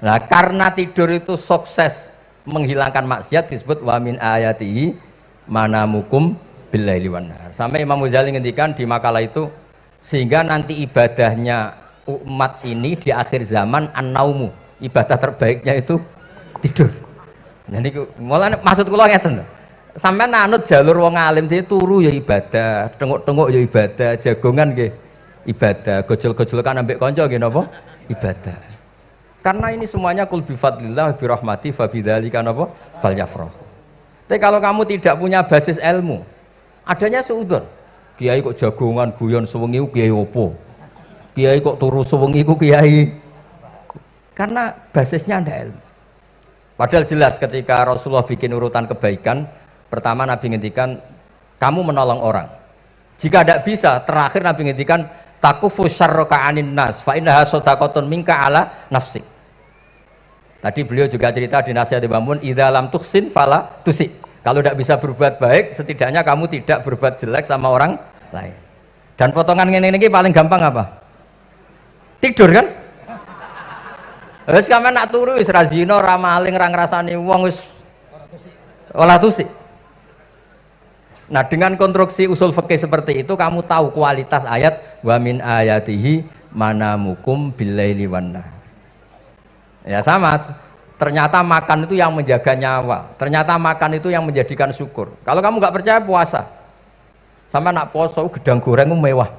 nah karena tidur itu sukses menghilangkan maksiat disebut wamin ayatihi manamukum billaili wanar sampai Imam Ghazali ngendikan di makalah itu sehingga nanti ibadahnya umat ini di akhir zaman an-naumu. Ibadah terbaiknya itu tidur. Jadi mulai maksud kula ngeten sampai nanut jalur wong alim dia turu ya ibadah tengok-tengok ya ibadah jagongan nggih ibadah. Gojol-gojol kan ambek konco nggih napa? Ibadah. Karena ini semuanya kul bi fadlillah bi rahmati fa bidzalika napa? Falyafrahu. Tapi kalau kamu tidak punya basis ilmu adanya seudon kiai kok jagongan guyon sewengi kiai opo? Kiai kok turu sewengi kiai? Karena basisnya ada ilmu. Padahal jelas ketika Rasulullah bikin urutan kebaikan, pertama Nabi ngendikan kamu menolong orang. Jika tidak bisa, terakhir Nabi ngendikan takufu syarroka anin nas fa innaha sadaqatun minka ala nafsi. Tadi beliau juga cerita di nasihat di Bamun, idza lam tuhsin fala tusi. Kalau tidak bisa berbuat baik, setidaknya kamu tidak berbuat jelek sama orang lain. Dan potongan ini, ini paling gampang apa? Tidur kan? Wis sampean nak turu wis ra zina, ra maling, ra ngrasani wong wis ora tusik. Nah, dengan konstruksi usul fikih seperti itu kamu tahu kualitas ayat wa min ayatihi manamukum billaili wan Ya sama, ternyata makan itu yang menjaga nyawa. Ternyata makan itu yang menjadikan syukur. Kalau kamu nggak percaya puasa. Sama nak poso gedang goreng mewah.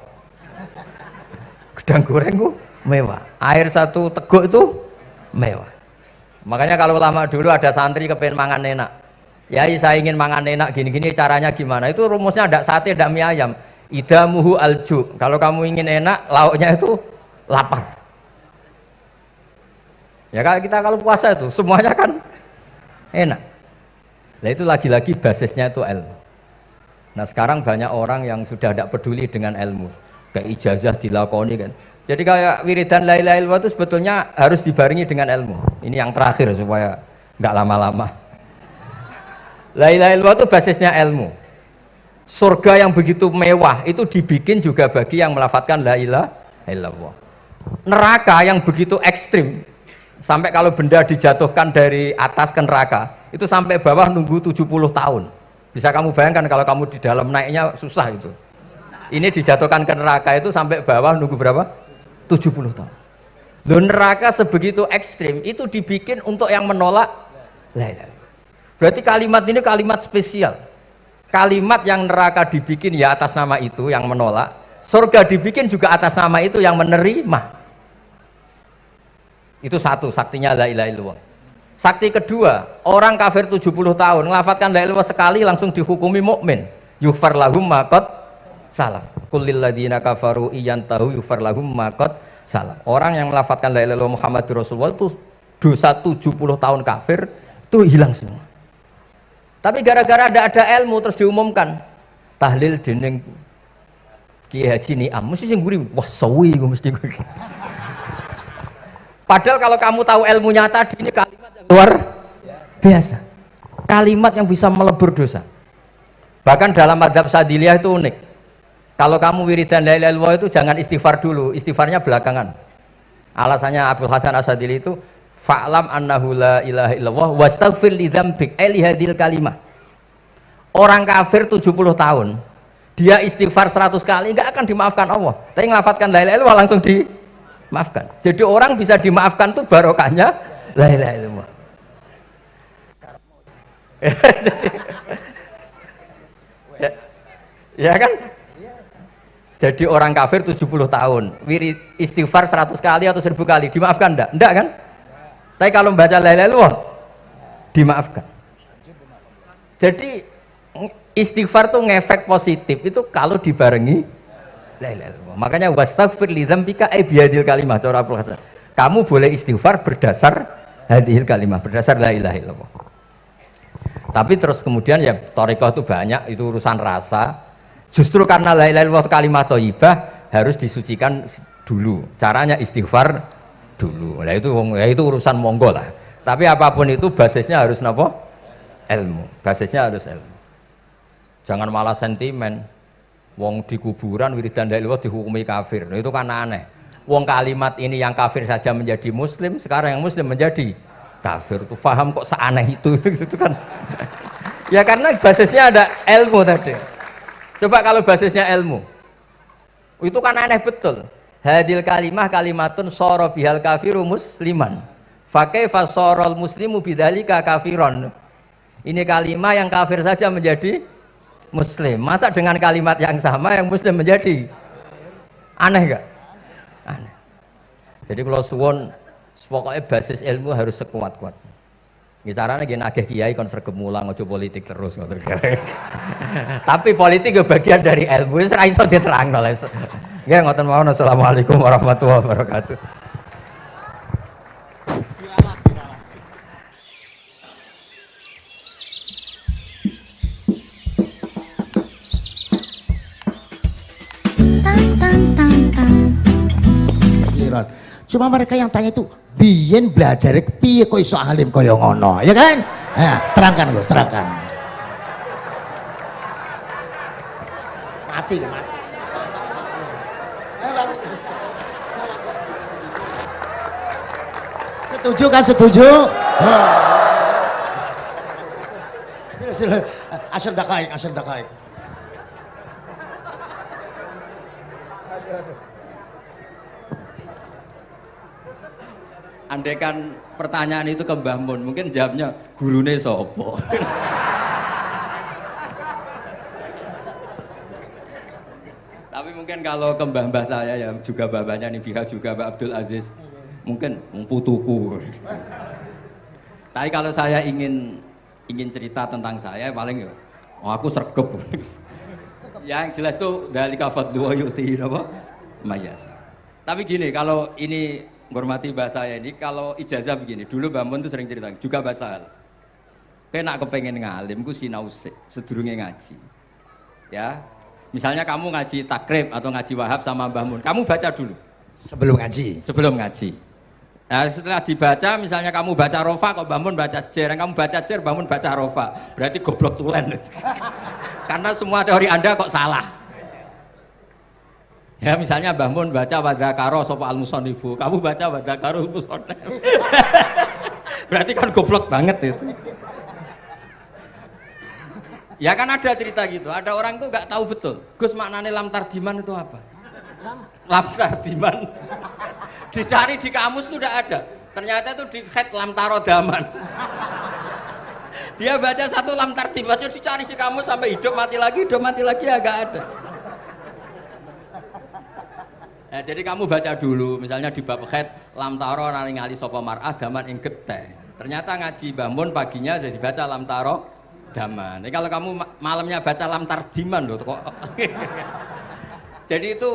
Gedang goreng mewah. Air satu teguk itu mewah makanya kalau lama dulu ada santri kepengen mangan enak ya saya ingin mangan enak gini-gini caranya gimana? Itu rumusnya ada sate ada mie ayam. Idamuhu alju. Kalau kamu ingin enak lauknya itu lapar. Ya kalau kita kalau puasa itu semuanya kan enak. Nah itu lagi-lagi basisnya itu ilmu. Nah sekarang banyak orang yang sudah tidak peduli dengan ilmu. Kayak ijazah dilakoni kan. Jadi kayak wiridan la ilaha illallah itu sebetulnya harus dibarengi dengan ilmu. Ini yang terakhir supaya nggak lama-lama. La itu basisnya ilmu. Surga yang begitu mewah itu dibikin juga bagi yang melafatkan la ilaha illallah. Neraka yang begitu ekstrim sampai kalau benda dijatuhkan dari atas ke neraka itu sampai bawah nunggu 70 tahun. Bisa kamu bayangkan kalau kamu di dalam naiknya susah itu. Ini dijatuhkan ke neraka itu sampai bawah nunggu berapa? 70 tahun Loh neraka sebegitu ekstrim itu dibikin untuk yang menolak berarti kalimat ini kalimat spesial. Kalimat yang neraka dibikin ya atas nama itu yang menolak. Surga dibikin juga atas nama itu yang menerima. Itu satu saktinya la ilaha illallah. Sakti kedua orang kafir 70 tahun ngelafatkan la ilaha sekali langsung dihukumi mukmin. Yufar lahum makot salah kulil ladina kafaru iyan tahu yufar lahum makot salah orang yang melafatkan la ilaha Muhammad Rasulullah itu dosa 70 tahun kafir itu hilang semua tapi gara-gara ada ada ilmu terus diumumkan tahlil dening Kiai Haji Niam mesti sing gurih wah sawi gue mesti. Gue padahal kalau kamu tahu ilmunya tadi ini kalimat yang luar biasa. Kalimat yang bisa melebur dosa. Bahkan dalam madhab sadiliyah itu unik. Kalau kamu wiridan la ilaha itu jangan istighfar dulu, istighfarnya belakangan. Alasannya Abdul Hasan Asadili itu fa'lam annahu la ilaha illallah wastaghfir li dzambik eli hadil kalimah. Orang kafir 70 tahun, dia istighfar 100 kali enggak akan dimaafkan Allah. Tapi ngelafatkan la ilaha illallah langsung dimaafkan. Jadi orang bisa dimaafkan tuh barokahnya la ilaha illallah. ya, ya kan jadi orang kafir 70 tahun wirid istighfar 100 kali atau 1000 kali dimaafkan enggak? enggak kan? Tapi kalau membaca la ilaha dimaafkan. Jadi istighfar tuh ngefek positif. Itu kalau dibarengi la ilaha makanya wastaghfir li dzambika ay biadil kalimah. Cara kamu boleh istighfar berdasar hadil kalimah berdasar la ilaha illallah. Tapi terus kemudian ya torikoh itu banyak. Itu urusan rasa. Justru karena la ilaha illallah kalimat thayyibah harus disucikan dulu. Caranya istighfar dulu. Nah itu ya itu urusan monggo lah. Tapi apa pun itu basisnya harus nopo? Ilmu. Basisnya harus ilmu. Jangan malah sentimen. Wong di kuburan wiridan dalil dihukumi kafir. Nah, itu kan aneh. Wong kalimat ini yang kafir saja menjadi muslim, sekarang yang muslim menjadi kafir. Itu faham kok seaneh itu itu kan. ya karena basisnya ada ilmu tadi. Coba kalau basisnya ilmu. Itu kan aneh betul. Hadil kalimah kalimatun soro bihal kafiru musliman. Fakai fasorol muslimu bidalika kafiron. Ini kalimat yang kafir saja menjadi muslim masa dengan kalimat yang sama yang muslim menjadi aneh gak? aneh jadi kalau suwon pokoknya basis ilmu harus sekuat-kuat ini caranya gini agak kiai konser kemulang ojo politik terus tapi politik bagian dari ilmu itu iso diterang oleh ya ngoten mawon assalamualaikum warahmatullahi wabarakatuh Cuma mereka yang tanya itu, biyen belajar piye kok iso alim kaya ngono, ya kan? Nah, terangkan Gus, terangkan. Mati, mati. Setuju kan setuju? Asal dakaik, asal dakaik. Andaikan pertanyaan itu ke Mbah Mun, mungkin jawabnya gurune sopo. Tapi mungkin kalau ke mbah-mbah saya ya juga babanya nih pihak juga Mbak Abdul Aziz, mungkin putuku. Tapi kalau saya ingin ingin cerita tentang saya paling ya, oh aku sergep. yang jelas tuh dari kafat dua yuti apa? Mayasa. Tapi gini, kalau ini menghormati bahasa saya ini kalau ijazah begini dulu Bambun tuh sering cerita juga bahasa hal kena kepengen ngalim ku sinau sedurungnya ngaji ya misalnya kamu ngaji takrib atau ngaji wahab sama Mbah Mun kamu baca dulu sebelum ngaji sebelum ngaji Nah, setelah dibaca, misalnya kamu baca rofa, kok bangun baca jer, kamu baca jer, bangun baca rofa, berarti goblok tulen. Karena semua teori anda kok salah. Ya misalnya Mbah Mun baca karo sopo al musonifu, kamu baca karo musonif. Berarti kan goblok banget itu. Ya kan ada cerita gitu, ada orang tuh nggak tahu betul. Gus maknanya lam tardiman itu apa? Lam tardiman. Dicari di kamus tuh udah ada. Ternyata itu di head lam tarodaman. Dia baca satu lam tardiman, dicari di kamus sampai hidup mati lagi, hidup mati lagi agak ada. Nah, jadi kamu baca dulu, misalnya di bab khed lam taro nari ngali sopo mar'ah daman ing geteh. Ternyata ngaji bangun paginya jadi baca lam taro daman. Jadi kalau kamu malamnya baca lam tardiman loh kok. jadi itu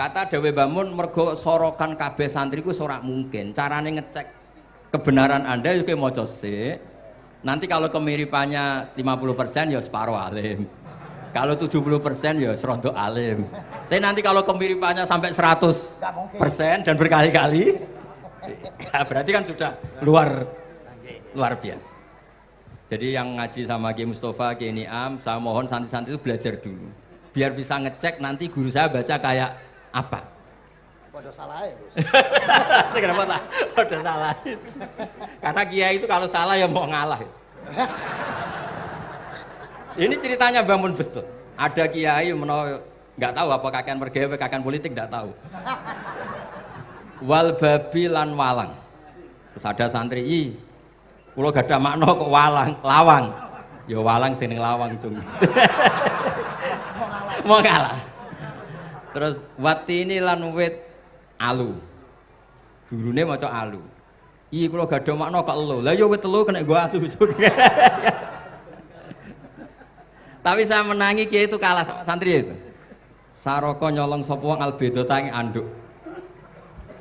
kata Dewi Bangun mergo sorokan KB santriku sorak mungkin. Caranya ngecek kebenaran Anda juga mau sih. Nanti kalau kemiripannya 50% ya separuh alim. Kalau 70 persen ya serontok alim. Tapi nanti kalau kemiripannya sampai 100 persen dan berkali-kali, ya berarti kan sudah luar luar biasa. Jadi yang ngaji sama Ki Mustafa, Ki Niam, saya mohon santri-santri itu belajar dulu. Biar bisa ngecek nanti guru saya baca kayak apa. Waduh salah ya, Kenapa lah? Waduh salah. Karena kiai itu kalau salah ya mau ngalah. Ini ceritanya bangun betul. Ada kiai menolak nggak tahu apa kakek mergawe kakek politik nggak tahu. Wal babi lan walang. Terus ada santri, i, kalau gak ada makna kok walang, lawang. Ya walang sini lawang cung. Mau ngalah. Terus ini lan wit alu. Gurune maca alu. Iya kalau gak ada makna kok lo. Lah ya wit telu kena gua alu. Tapi saya menangi kiai itu kalah sama santri itu. Saroko nyolong sopo wong albedo tangi anduk.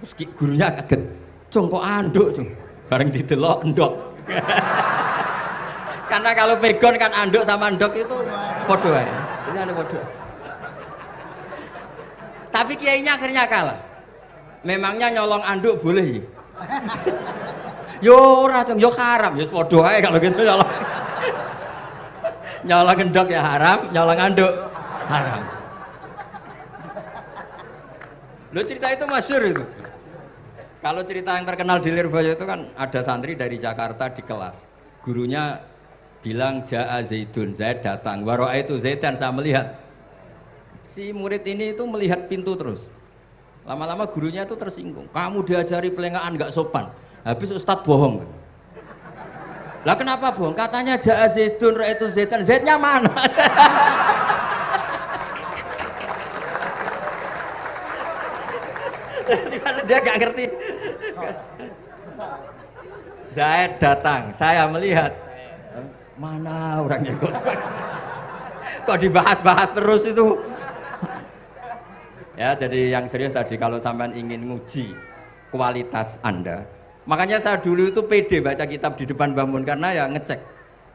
Terus gurunya kaget. Cung kok anduk, cung. Bareng didelok endok. Karena kalau pegon kan anduk sama endok itu podo ya. Ini ada podo. Tapi kiainya akhirnya kalah. Memangnya nyolong anduk boleh? Yo ora yo haram, yo padha ae kalau gitu nyolong. nyolong gendok ya haram, nyolong anduk haram. Lo cerita itu masyur itu. Kalau cerita yang terkenal di Lirboyo itu kan ada santri dari Jakarta di kelas. Gurunya bilang Ja'a Zaidun, Zaid datang. Waro'a itu Zaidan saya melihat. Si murid ini itu melihat pintu terus. Lama-lama gurunya itu tersinggung. Kamu diajari pelengahan nggak sopan. Habis Ustadz bohong. Lah kenapa bohong? Katanya Ja'a Zaidun, Ra itu Zaidan. Zaidnya mana? dia gak ngerti Zaid datang saya melihat mana orangnya kok dibahas-bahas terus itu ya jadi yang serius tadi kalau sampean ingin nguji kualitas anda makanya saya dulu itu pede baca kitab di depan bangun karena ya ngecek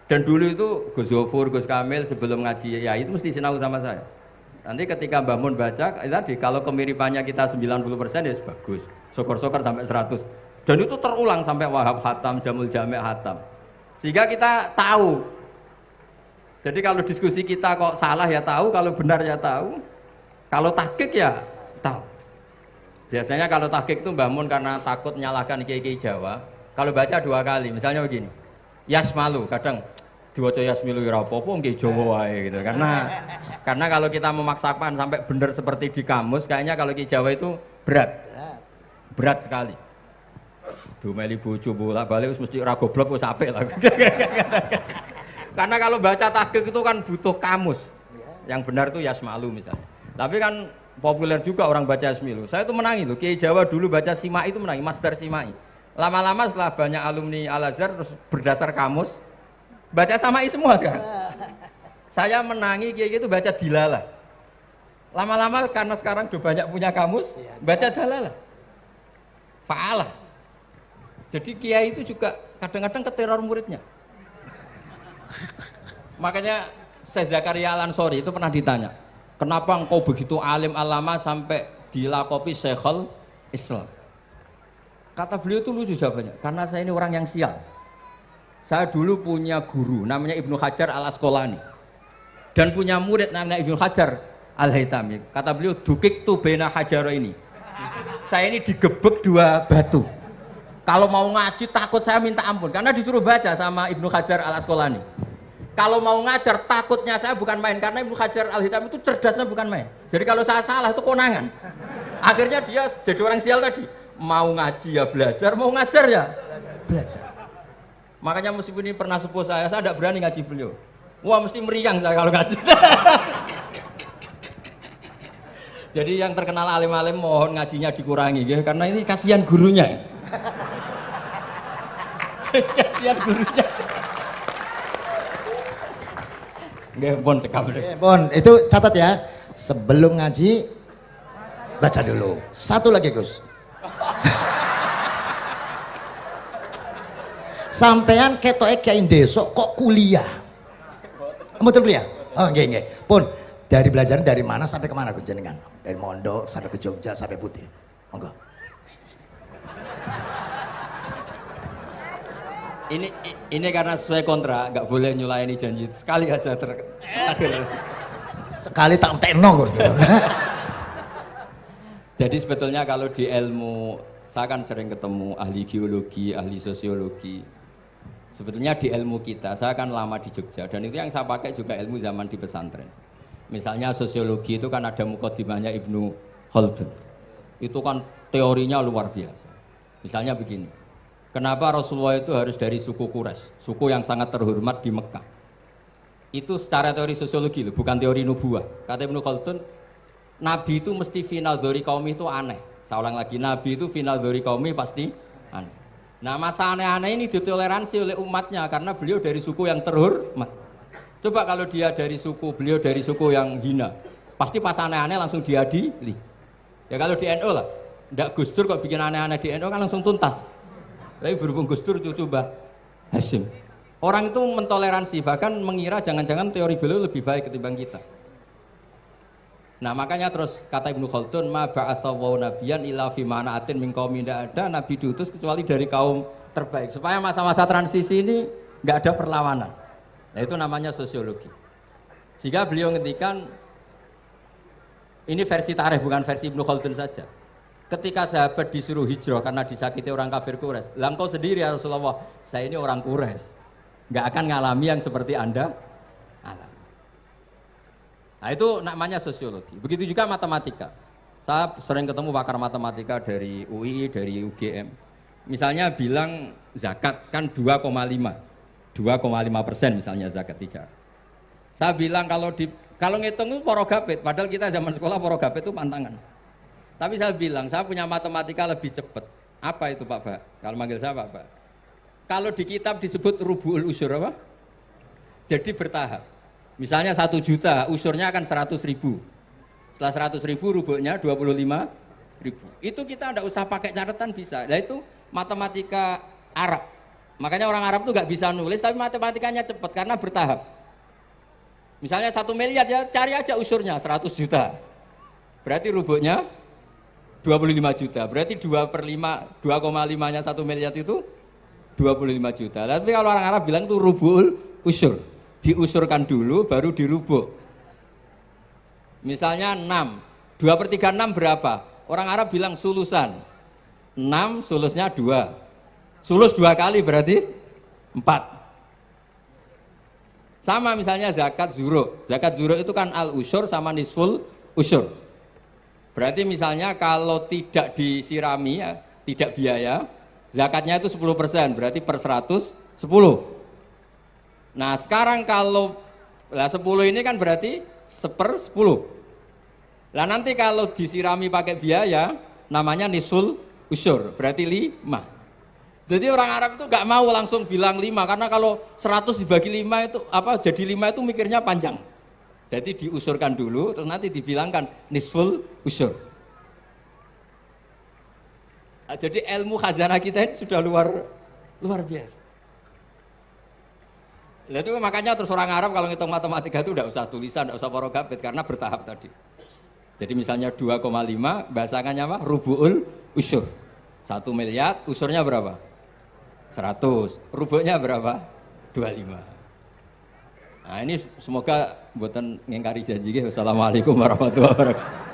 dan dulu itu Gus Zofur, Gus Kamil sebelum ngaji ya itu mesti sinau sama saya Nanti ketika Mbak Mun baca, eh, tadi kalau kemiripannya kita 90% ya bagus. Sokor-sokor sampai 100. Dan itu terulang sampai Wahab Hatam, Jamul Jami' Hatam. Sehingga kita tahu. Jadi kalau diskusi kita kok salah ya tahu, kalau benar ya tahu. Kalau tahkik ya tahu. Biasanya kalau tahkik itu Mbak Mun karena takut menyalahkan kiai-kiai Jawa, kalau baca dua kali, misalnya begini. Yas malu, kadang diwaca yasmilu ya apa-apa nggih Jawa wae gitu. Karena karena kalau kita memaksakan sampai benar seperti di kamus kayaknya kalau di Jawa itu berat. Berat sekali. Dumeli bojo bolak-balik mesti ora goblok wis apik lah. Karena kalau baca tahqiq itu kan butuh kamus. Yang benar itu yasmalu misalnya. Tapi kan populer juga orang baca yasmilu. Saya itu menangi loh. Kiai Jawa dulu baca simai itu menangi, master simai. Lama-lama setelah banyak alumni Al Azhar terus berdasar kamus baca samai semua sekarang saya menangi kiai itu baca dilalah lama-lama karena sekarang udah banyak punya kamus iya. baca dalalah fa'alah jadi kiai itu juga kadang-kadang keteror muridnya makanya saya Zakaria Al Ansori itu pernah ditanya kenapa engkau begitu alim alama sampai dilakopi Syekhul Islam kata beliau itu lucu jawabannya karena saya ini orang yang sial saya dulu punya guru namanya Ibnu Hajar al Asqalani dan punya murid namanya Ibnu Hajar al Haytami. Kata beliau dukik tuh bena hajaro ini. Saya ini digebek dua batu. Kalau mau ngaji takut saya minta ampun karena disuruh baca sama Ibnu Hajar al Asqalani. Kalau mau ngajar takutnya saya bukan main karena Ibnu Hajar al Haytami itu cerdasnya bukan main. Jadi kalau saya salah itu konangan. Akhirnya dia jadi orang sial tadi. Mau ngaji ya belajar, mau ngajar ya belajar. Makanya meskipun ini pernah sepuh saya, saya tidak berani ngaji beliau. Wah mesti meriang saya kalau ngaji. Jadi yang terkenal alim-alim mohon ngajinya dikurangi, ya, karena ini kasihan gurunya. kasihan gurunya. Nggih, pun cekap. Pun, itu catat ya. Sebelum ngaji baca dulu. Satu lagi, Gus. sampean ketoke kiai desa kok kuliah betul kuliah oh nggih nggih pun dari belajar dari mana sampai ke mana Gus jenengan dari Mondo sampai ke Jogja sampai Putih monggo ini ini karena sesuai kontrak nggak boleh nyulayani janji sekali aja ter sekali tak tekno jadi sebetulnya kalau di ilmu saya kan sering ketemu ahli geologi ahli sosiologi Sebetulnya di ilmu kita, saya kan lama di Jogja dan itu yang saya pakai juga ilmu zaman di pesantren. Misalnya sosiologi itu kan ada mukodimahnya Ibnu Khaldun. Itu kan teorinya luar biasa. Misalnya begini, kenapa Rasulullah itu harus dari suku Quraisy, suku yang sangat terhormat di Mekah. Itu secara teori sosiologi loh, bukan teori nubuah. Kata Ibnu Khaldun, Nabi itu mesti final dari kaum itu aneh. Saya ulang lagi, Nabi itu final dari kaum pasti aneh. Nah masa aneh-aneh ini ditoleransi oleh umatnya karena beliau dari suku yang terhormat. Coba kalau dia dari suku, beliau dari suku yang hina, pasti pas aneh-aneh langsung diadili. Ya kalau di NU lah, ndak Gus Dur kok bikin aneh-aneh di NU kan langsung tuntas. Tapi berhubung Gus Dur coba Hashim. Orang itu mentoleransi, bahkan mengira jangan-jangan teori beliau lebih baik ketimbang kita. Nah makanya terus kata Ibnu Khaldun ma ba'atsawu nabiyan illa fi mana'atin min tidak ada nabi diutus kecuali dari kaum terbaik supaya masa-masa transisi ini nggak ada perlawanan. Nah, itu namanya sosiologi. Sehingga beliau ngendikan ini versi tarikh bukan versi Ibnu Khaldun saja. Ketika sahabat disuruh hijrah karena disakiti orang kafir Quraisy, lah engkau sendiri ya Rasulullah, saya ini orang Quraisy, nggak akan ngalami yang seperti anda alami. Nah itu namanya sosiologi. Begitu juga matematika. Saya sering ketemu pakar matematika dari UI, dari UGM. Misalnya bilang zakat kan 2,5, 2,5 persen misalnya zakat tijar. Saya bilang kalau di kalau ngitung itu porogapit, padahal kita zaman sekolah porogapit itu pantangan. Tapi saya bilang, saya punya matematika lebih cepat. Apa itu Pak Pak? Kalau manggil saya Pak Pak. Kalau di kitab disebut rubu'ul usur apa? Jadi bertahap. Misalnya satu juta, usurnya akan seratus ribu. Setelah seratus ribu, rubuhnya 25 ribu. Itu kita tidak usah pakai catatan bisa. Nah itu matematika Arab. Makanya orang Arab tuh nggak bisa nulis, tapi matematikanya cepat karena bertahap. Misalnya satu miliar ya cari aja usurnya 100 juta. Berarti rubuhnya 25 juta. Berarti 2 per 5, 2,5 nya 1 miliar itu 25 juta. Tapi kalau orang Arab bilang itu rubul usur. Diusurkan dulu baru dirubuk. Misalnya 6. 2 per 3 6 berapa? Orang Arab bilang sulusan. 6 sulusnya 2. Sulus dua kali berarti 4. Sama misalnya zakat zuro. Zakat zuro itu kan al usur sama nisful usur. Berarti misalnya kalau tidak disirami ya, tidak biaya, zakatnya itu 10%, berarti per 100 10. Nah, sekarang kalau lah 10 ini kan berarti seper 10. Lah nanti kalau disirami pakai biaya namanya nisul usur, berarti 5. Jadi orang Arab itu nggak mau langsung bilang lima karena kalau 100 dibagi lima itu apa jadi lima itu mikirnya panjang. Jadi diusurkan dulu terus nanti dibilangkan nisful usur. Nah, jadi ilmu khazanah kita ini sudah luar luar biasa. Nah, itu makanya terus orang Arab kalau ngitung matematika itu tidak usah tulisan, tidak usah porogapit karena bertahap tadi. Jadi misalnya 2,5 bahasannya apa? Rubuul usur. Satu miliar, usurnya berapa? 100 rubuknya berapa 25 nah ini semoga buatan ngengkari janji Wassalamualaikum warahmatullahi wabarakatuh